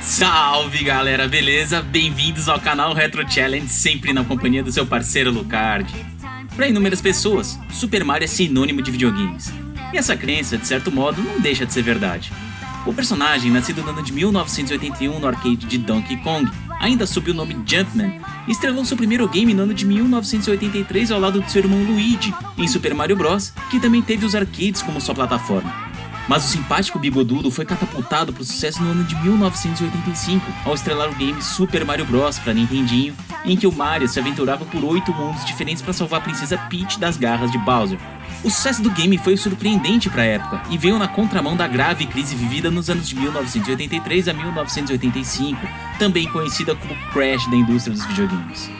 Salve galera, beleza? Bem-vindos ao canal Retro Challenge, sempre na companhia do seu parceiro Lucard. Para inúmeras pessoas, Super Mario é sinônimo de videogames. E essa crença, de certo modo, não deixa de ser verdade. O personagem, nascido no ano de 1981 no arcade de Donkey Kong, ainda sob o nome Jumpman, estrelou seu primeiro game no ano de 1983 ao lado de seu irmão Luigi, em Super Mario Bros., que também teve os arcades como sua plataforma. Mas o simpático bigodudo foi catapultado para o sucesso no ano de 1985, ao estrelar o game Super Mario Bros. para Nintendinho, em que o Mario se aventurava por oito mundos diferentes para salvar a princesa Peach das garras de Bowser. O sucesso do game foi surpreendente para a época e veio na contramão da grave crise vivida nos anos de 1983 a 1985, também conhecida como crash da indústria dos videogames.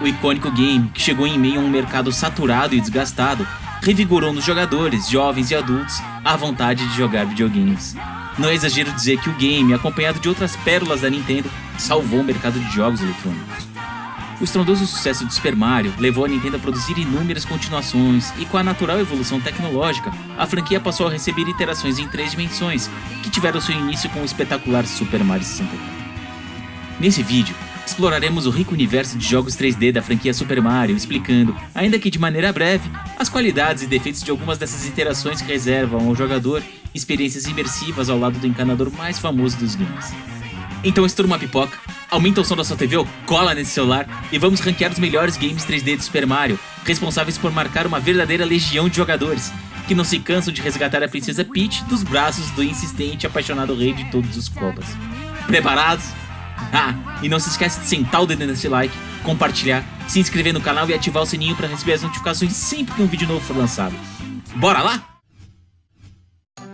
O icônico game, que chegou em meio a um mercado saturado e desgastado, revigorou nos jogadores, jovens e adultos, a vontade de jogar videogames. Não é exagero dizer que o game, acompanhado de outras pérolas da Nintendo, salvou o mercado de jogos eletrônicos. O estrondoso sucesso de Super Mario levou a Nintendo a produzir inúmeras continuações, e com a natural evolução tecnológica, a franquia passou a receber iterações em três dimensões, que tiveram seu início com o espetacular Super Mario 64. Nesse vídeo, exploraremos o rico universo de jogos 3D da franquia Super Mario, explicando, ainda que de maneira breve, as qualidades e defeitos de algumas dessas interações que reservam ao jogador experiências imersivas ao lado do encanador mais famoso dos games. Então estoura uma pipoca, aumenta o som da sua TV ou cola nesse celular e vamos ranquear os melhores games 3D de Super Mario, responsáveis por marcar uma verdadeira legião de jogadores, que não se cansam de resgatar a princesa Peach dos braços do insistente e apaixonado rei de todos os copas. Preparados? Ah, e não se esquece de sentar o dedo nesse like, compartilhar, se inscrever no canal e ativar o sininho para receber as notificações sempre que um vídeo novo for lançado. Bora lá?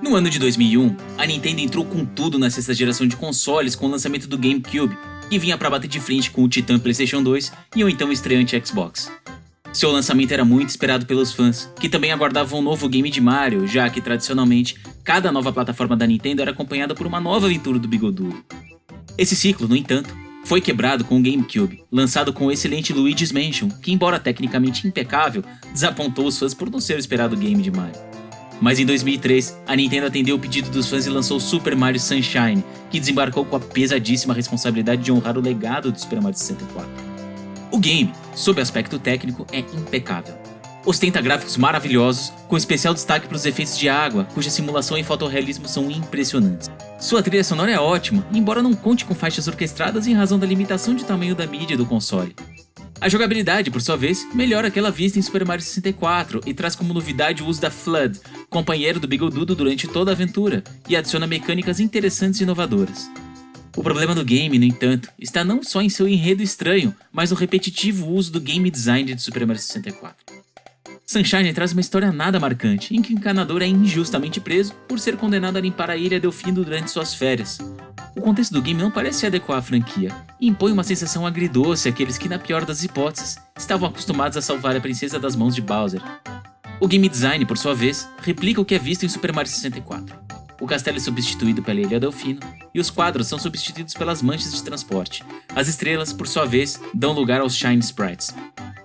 No ano de 2001, a Nintendo entrou com tudo na sexta geração de consoles com o lançamento do GameCube, que vinha para bater de frente com o Titan PlayStation 2 e o então estreante Xbox. Seu lançamento era muito esperado pelos fãs, que também aguardavam um novo game de Mario, já que tradicionalmente, cada nova plataforma da Nintendo era acompanhada por uma nova aventura do Bigodudo. Esse ciclo, no entanto, foi quebrado com o GameCube, lançado com o excelente Luigi's Mansion, que embora tecnicamente impecável, desapontou os fãs por não ser o esperado game de Mario. Mas em 2003, a Nintendo atendeu o pedido dos fãs e lançou Super Mario Sunshine, que desembarcou com a pesadíssima responsabilidade de honrar o legado do Super Mario 64. O game, sob aspecto técnico, é impecável. Ostenta gráficos maravilhosos, com especial destaque para os efeitos de água, cuja simulação e fotorrealismo são impressionantes. Sua trilha sonora é ótima, embora não conte com faixas orquestradas em razão da limitação de tamanho da mídia do console. A jogabilidade, por sua vez, melhora aquela vista em Super Mario 64 e traz como novidade o uso da Flood, companheiro do Bigodudo durante toda a aventura, e adiciona mecânicas interessantes e inovadoras. O problema do game, no entanto, está não só em seu enredo estranho, mas no repetitivo uso do game design de Super Mario 64. Sunshine traz uma história nada marcante, em que o encanador é injustamente preso por ser condenado a limpar a ilha Delfino durante suas férias. O contexto do game não parece se adequar à franquia, impõe uma sensação agridoce àqueles que, na pior das hipóteses, estavam acostumados a salvar a princesa das mãos de Bowser. O game design, por sua vez, replica o que é visto em Super Mario 64. O castelo é substituído pela Ilha Delfino, e os quadros são substituídos pelas manchas de transporte. As estrelas, por sua vez, dão lugar aos Shine Sprites.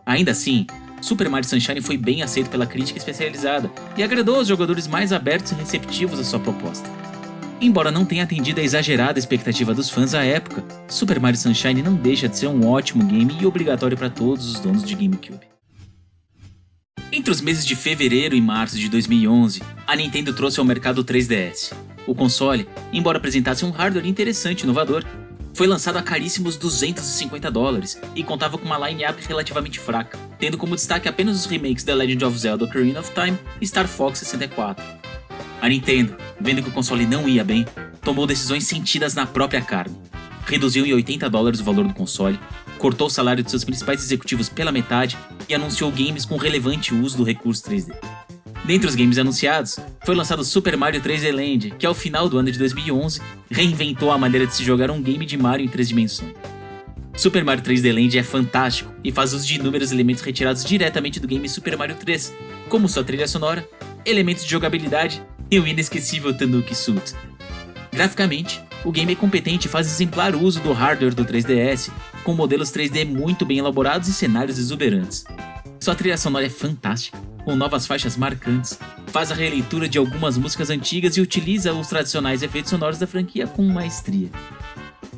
Ainda assim, Super Mario Sunshine foi bem aceito pela crítica especializada e agradou aos jogadores mais abertos e receptivos à sua proposta. Embora não tenha atendido a exagerada expectativa dos fãs à época, Super Mario Sunshine não deixa de ser um ótimo game e obrigatório para todos os donos de GameCube. Entre os meses de fevereiro e março de 2011, a Nintendo trouxe ao mercado o 3DS. O console, embora apresentasse um hardware interessante e inovador, foi lançado a caríssimos 250 dólares e contava com uma line-up relativamente fraca, tendo como destaque apenas os remakes The Legend of Zelda Ocarina of Time e Star Fox 64. A Nintendo, vendo que o console não ia bem, tomou decisões sentidas na própria carne. Reduziu em 80 dólares o valor do console, cortou o salário de seus principais executivos pela metade e anunciou games com relevante uso do recurso 3D. Dentre os games anunciados, foi lançado Super Mario 3D Land, que ao final do ano de 2011 reinventou a maneira de se jogar um game de Mario em três dimensões. Super Mario 3D Land é fantástico e faz uso de inúmeros elementos retirados diretamente do game Super Mario 3, como sua trilha sonora, elementos de jogabilidade e o inesquecível Tanuki Suit. Graficamente, o game é competente e faz exemplar uso do hardware do 3DS, com modelos 3D muito bem elaborados e cenários exuberantes. Sua trilha sonora é fantástica, com novas faixas marcantes, faz a releitura de algumas músicas antigas e utiliza os tradicionais efeitos sonoros da franquia com maestria.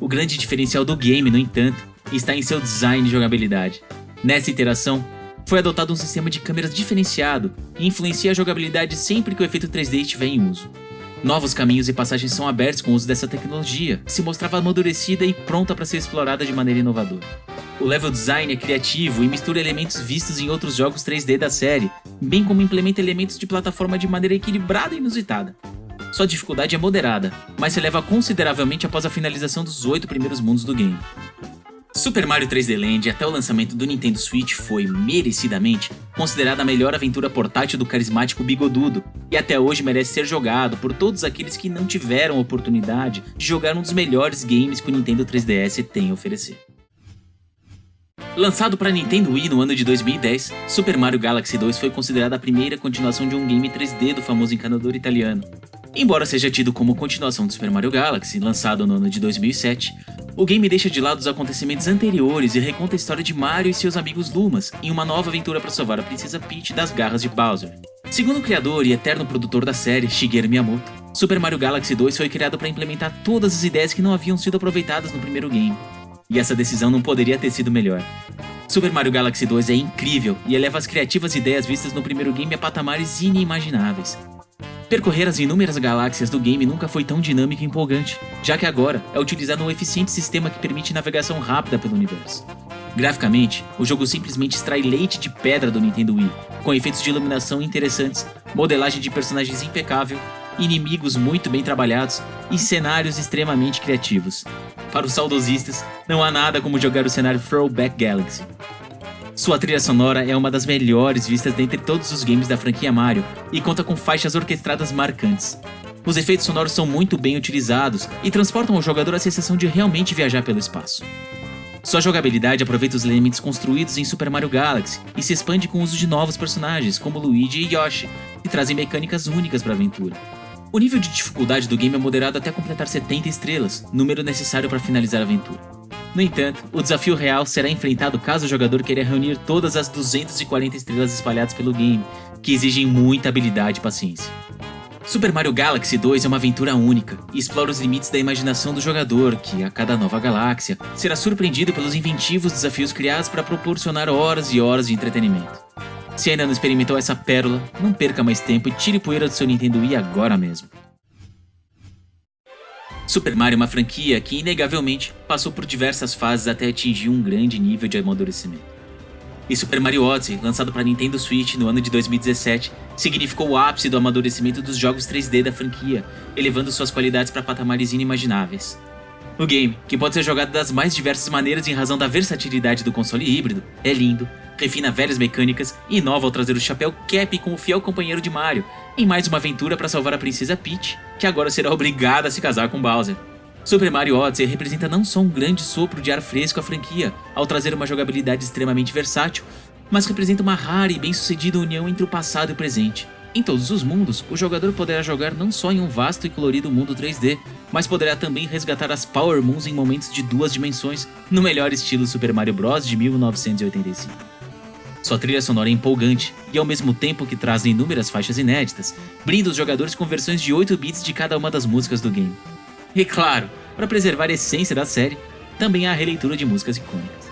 O grande diferencial do game, no entanto, está em seu design e jogabilidade. Nessa iteração, foi adotado um sistema de câmeras diferenciado e influencia a jogabilidade sempre que o efeito 3D estiver em uso. Novos caminhos e passagens são abertos com o uso dessa tecnologia, que se mostrava amadurecida e pronta para ser explorada de maneira inovadora. O level design é criativo e mistura elementos vistos em outros jogos 3D da série, bem como implementa elementos de plataforma de maneira equilibrada e inusitada. Sua dificuldade é moderada, mas se eleva consideravelmente após a finalização dos oito primeiros mundos do game. Super Mario 3D Land até o lançamento do Nintendo Switch foi, merecidamente, considerada a melhor aventura portátil do carismático Bigodudo, e até hoje merece ser jogado por todos aqueles que não tiveram oportunidade de jogar um dos melhores games que o Nintendo 3DS tem a oferecer. Lançado para Nintendo Wii no ano de 2010, Super Mario Galaxy 2 foi considerada a primeira continuação de um game 3D do famoso encanador italiano. Embora seja tido como continuação do Super Mario Galaxy, lançado no ano de 2007, o game deixa de lado os acontecimentos anteriores e reconta a história de Mario e seus amigos Lumas em uma nova aventura para salvar a princesa Peach das garras de Bowser. Segundo o criador e eterno produtor da série, Shigeru Miyamoto, Super Mario Galaxy 2 foi criado para implementar todas as ideias que não haviam sido aproveitadas no primeiro game. E essa decisão não poderia ter sido melhor. Super Mario Galaxy 2 é incrível e eleva as criativas ideias vistas no primeiro game a patamares inimagináveis. Percorrer as inúmeras galáxias do game nunca foi tão dinâmico e empolgante, já que agora é utilizado um eficiente sistema que permite navegação rápida pelo universo. Graficamente, o jogo simplesmente extrai leite de pedra do Nintendo Wii, com efeitos de iluminação interessantes, modelagem de personagens impecável, inimigos muito bem trabalhados e cenários extremamente criativos. Para os saudosistas, não há nada como jogar o cenário Throwback Galaxy, sua trilha sonora é uma das melhores vistas dentre todos os games da franquia Mario e conta com faixas orquestradas marcantes. Os efeitos sonoros são muito bem utilizados e transportam ao jogador a sensação de realmente viajar pelo espaço. Sua jogabilidade aproveita os elementos construídos em Super Mario Galaxy e se expande com o uso de novos personagens, como Luigi e Yoshi, que trazem mecânicas únicas para a aventura. O nível de dificuldade do game é moderado até completar 70 estrelas, número necessário para finalizar a aventura. No entanto, o desafio real será enfrentado caso o jogador queira reunir todas as 240 estrelas espalhadas pelo game, que exigem muita habilidade e paciência. Super Mario Galaxy 2 é uma aventura única e explora os limites da imaginação do jogador, que a cada nova galáxia será surpreendido pelos inventivos desafios criados para proporcionar horas e horas de entretenimento. Se ainda não experimentou essa pérola, não perca mais tempo e tire poeira do seu Nintendo Wii agora mesmo. Super Mario é uma franquia que, inegavelmente, passou por diversas fases até atingir um grande nível de amadurecimento. E Super Mario Odyssey, lançado para Nintendo Switch no ano de 2017, significou o ápice do amadurecimento dos jogos 3D da franquia, elevando suas qualidades para patamares inimagináveis. O game, que pode ser jogado das mais diversas maneiras em razão da versatilidade do console híbrido, é lindo, refina velhas mecânicas e inova ao trazer o chapéu Cap como fiel companheiro de Mario, em mais uma aventura para salvar a princesa Peach, que agora será obrigada a se casar com Bowser. Super Mario Odyssey representa não só um grande sopro de ar fresco à franquia, ao trazer uma jogabilidade extremamente versátil, mas representa uma rara e bem-sucedida união entre o passado e o presente. Em todos os mundos, o jogador poderá jogar não só em um vasto e colorido mundo 3D, mas poderá também resgatar as Power Moons em momentos de duas dimensões, no melhor estilo Super Mario Bros. de 1985. Sua trilha sonora é empolgante e ao mesmo tempo que traz inúmeras faixas inéditas, brinda os jogadores com versões de 8 bits de cada uma das músicas do game. E claro, para preservar a essência da série, também há a releitura de músicas icônicas.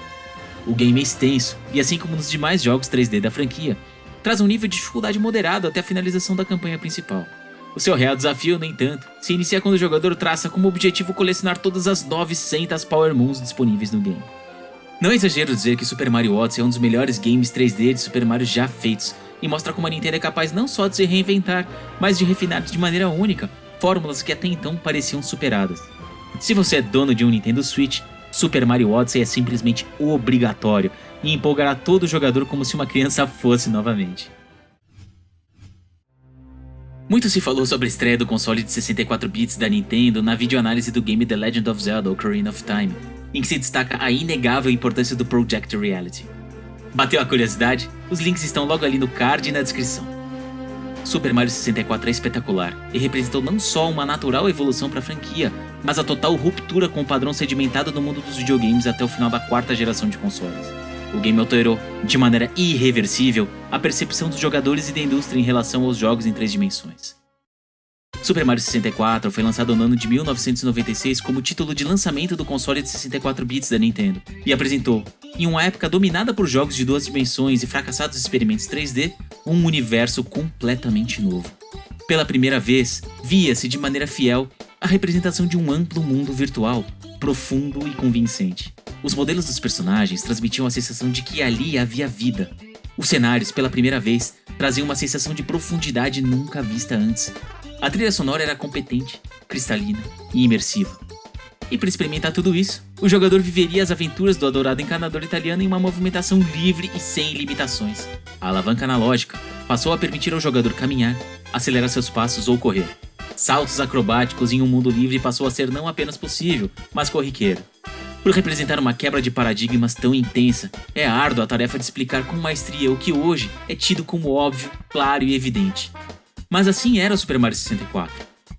O game é extenso e assim como nos demais jogos 3D da franquia, traz um nível de dificuldade moderado até a finalização da campanha principal. O seu real desafio, no entanto, se inicia quando o jogador traça como objetivo colecionar todas as 900 Power Moons disponíveis no game. Não é exagero dizer que Super Mario Odyssey é um dos melhores games 3D de Super Mario já feitos, e mostra como a Nintendo é capaz não só de se reinventar, mas de refinar de maneira única fórmulas que até então pareciam superadas. Se você é dono de um Nintendo Switch, Super Mario Odyssey é simplesmente obrigatório e empolgará todo jogador como se uma criança fosse novamente. Muito se falou sobre a estreia do console de 64 bits da Nintendo na videoanálise do game The Legend of Zelda Ocarina of Time, em que se destaca a inegável importância do Project Reality. Bateu a curiosidade? Os links estão logo ali no card e na descrição. Super Mario 64 é espetacular e representou não só uma natural evolução para a franquia, mas a total ruptura com o padrão sedimentado no mundo dos videogames até o final da quarta geração de consoles. O game alterou, de maneira irreversível, a percepção dos jogadores e da indústria em relação aos jogos em três dimensões. Super Mario 64 foi lançado no ano de 1996 como título de lançamento do console de 64 bits da Nintendo, e apresentou, em uma época dominada por jogos de duas dimensões e fracassados experimentos 3D, um universo completamente novo. Pela primeira vez, via-se de maneira fiel a representação de um amplo mundo virtual, profundo e convincente. Os modelos dos personagens transmitiam a sensação de que ali havia vida. Os cenários, pela primeira vez, traziam uma sensação de profundidade nunca vista antes. A trilha sonora era competente, cristalina e imersiva. E para experimentar tudo isso, o jogador viveria as aventuras do adorado encanador italiano em uma movimentação livre e sem limitações. A alavanca analógica passou a permitir ao jogador caminhar, acelerar seus passos ou correr. Saltos acrobáticos em um mundo livre passou a ser não apenas possível, mas corriqueiro. Por representar uma quebra de paradigmas tão intensa, é árdua a tarefa de explicar com maestria o que hoje é tido como óbvio, claro e evidente. Mas assim era o Super Mario 64.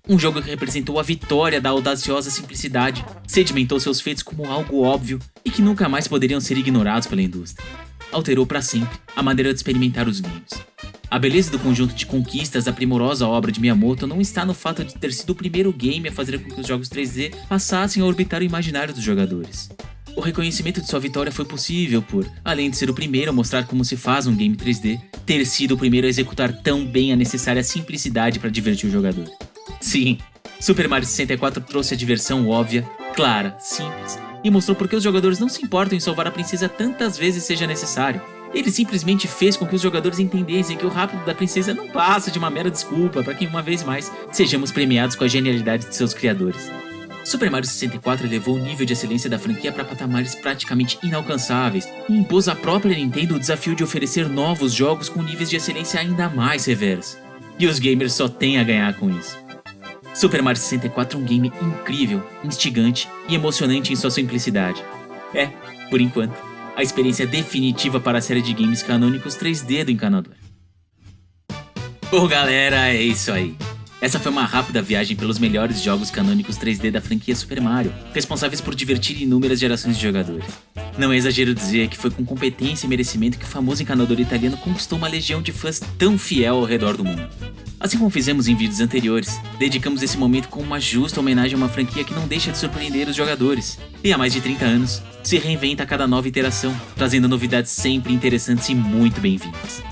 Um jogo que representou a vitória da audaciosa simplicidade, sedimentou seus feitos como algo óbvio e que nunca mais poderiam ser ignorados pela indústria. Alterou para sempre a maneira de experimentar os games. A beleza do conjunto de conquistas da primorosa obra de Miyamoto não está no fato de ter sido o primeiro game a fazer com que os jogos 3D passassem a orbitar o imaginário dos jogadores. O reconhecimento de sua vitória foi possível por, além de ser o primeiro a mostrar como se faz um game 3D, ter sido o primeiro a executar tão bem a necessária simplicidade para divertir o jogador. Sim, Super Mario 64 trouxe a diversão óbvia, clara, simples, e mostrou por que os jogadores não se importam em salvar a princesa tantas vezes seja necessário. Ele simplesmente fez com que os jogadores entendessem que o rápido da princesa não passa de uma mera desculpa para que uma vez mais sejamos premiados com a genialidade de seus criadores. Super Mario 64 elevou o nível de excelência da franquia para patamares praticamente inalcançáveis e impôs à própria Nintendo o desafio de oferecer novos jogos com níveis de excelência ainda mais severos. E os gamers só têm a ganhar com isso. Super Mario 64 é um game incrível, instigante e emocionante em sua simplicidade. É, por enquanto a experiência definitiva para a série de games canônicos 3D do encanador. Bom galera, é isso aí. Essa foi uma rápida viagem pelos melhores jogos canônicos 3D da franquia Super Mario, responsáveis por divertir inúmeras gerações de jogadores. Não é exagero dizer que foi com competência e merecimento que o famoso encanador italiano conquistou uma legião de fãs tão fiel ao redor do mundo. Assim como fizemos em vídeos anteriores, dedicamos esse momento com uma justa homenagem a uma franquia que não deixa de surpreender os jogadores. E há mais de 30 anos, se reinventa a cada nova iteração, trazendo novidades sempre interessantes e muito bem-vindas.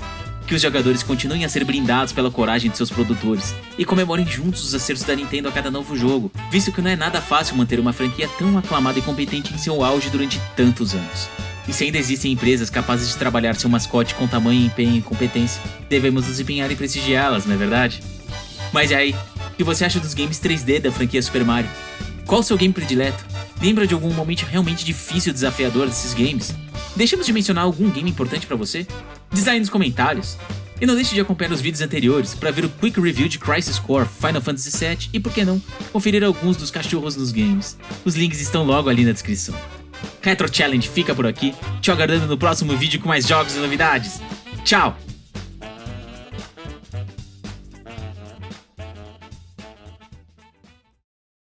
Que os jogadores continuem a ser brindados pela coragem de seus produtores e comemorem juntos os acertos da Nintendo a cada novo jogo, visto que não é nada fácil manter uma franquia tão aclamada e competente em seu auge durante tantos anos. E se ainda existem empresas capazes de trabalhar seu mascote com tamanho, empenho e competência, devemos nos empenhar em prestigiá-las, não é verdade? Mas e aí? O que você acha dos games 3D da franquia Super Mario? Qual o seu game predileto? Lembra de algum momento realmente difícil e desafiador desses games? Deixemos de mencionar algum game importante para você? Diz aí nos comentários. E não deixe de acompanhar os vídeos anteriores para ver o Quick Review de Crisis Core, Final Fantasy VII e, por que não, conferir alguns dos cachorros nos games. Os links estão logo ali na descrição. Retro Challenge fica por aqui, te aguardando no próximo vídeo com mais jogos e novidades. Tchau!